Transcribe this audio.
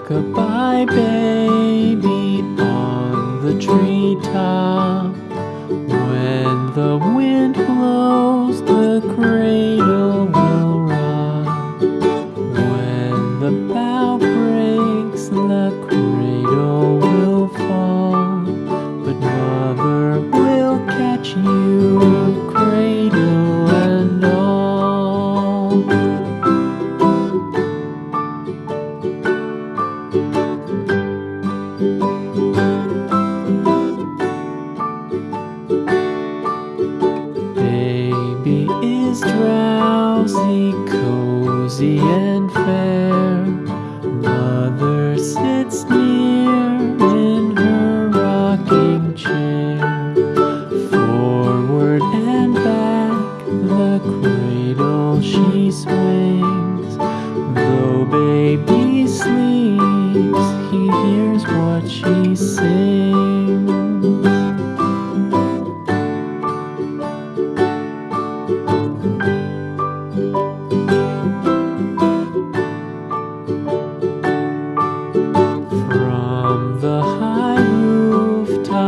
Rock-a-bye baby on the treetop. When the catch you, cradle and all. Baby is drowsy, cozy and fair. she swings. Though baby sleeps, he hears what she sings.